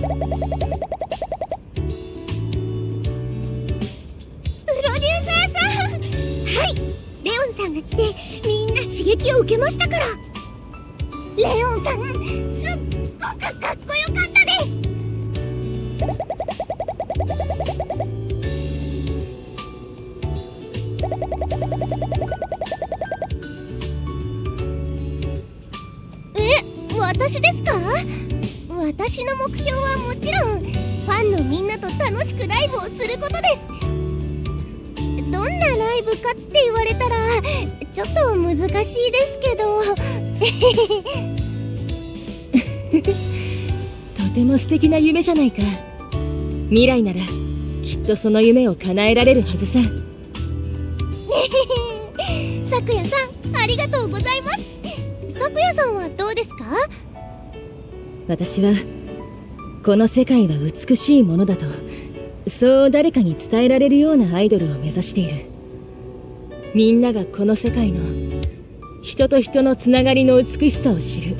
プロデューサーさん。はい。レオンさんが来てみんな刺激を受けましたから。レオンさんすっごくかっこよかったです。え私ですか？私の目標はもちろんファンのみんなと楽しくライブをすることです。どんなライブかって言われたらちょっと難しいですけど。とても素敵な夢じゃないか。未来ならきっとその夢を叶えられるはずさ。さくやさんありがとうございます。さくやさんはどうですか？私はこの世界は美しいものだとそう誰かに伝えられるようなアイドルを目指している。みんながこの世界の人と人のつながりの美しさを知る。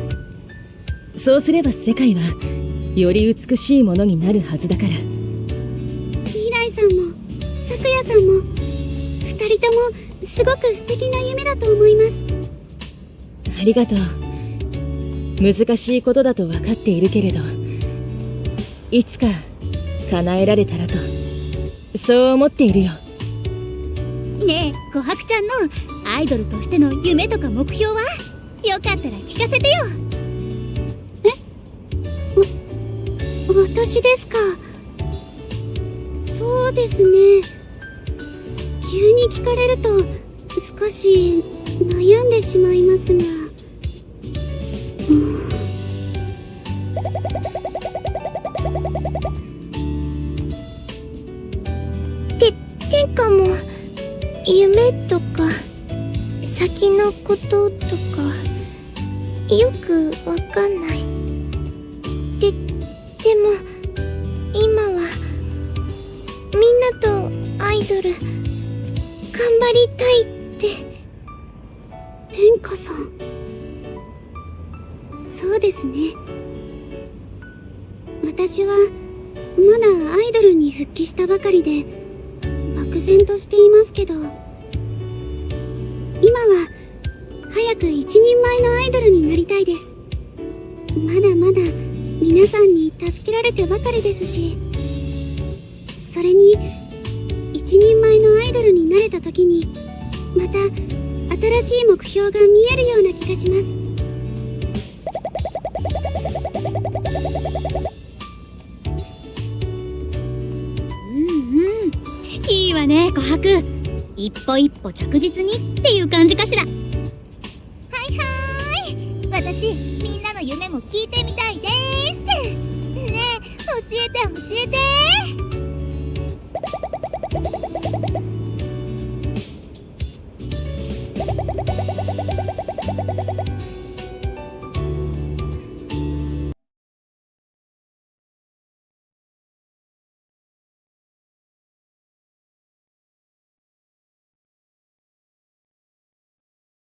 そうすれば世界はより美しいものになるはずだから。未来さんもさくやさんも二人ともすごく素敵な夢だと思います。ありがとう難しいことだと分かっているけれどいつか叶えられたらとそう思っているよ。ねえ琥珀ちゃんのアイドルとしての夢とか目標は？よかったら聞かせてよ。え？わ私ですか？そうですね。急に聞かれると少し悩んでしまいますがかも夢とか先のこととかよくわかんない。ででも今はみんなとアイドル頑張りたいって天下さん。そうですね。私はまだアイドルに復帰したばかりで漠然としていますけど今は早く一人前のアイドルになりたいです。まだまだ皆さんに助けられてばかりですしそれに一人前のアイドルになれた時にまた新しい目標が見えるような気がします。いわね琥珀。一歩一歩着実にっていう感じかしら。はいはーい。私みんなの夢も聞いてみたいです。ねえ教えて教えて。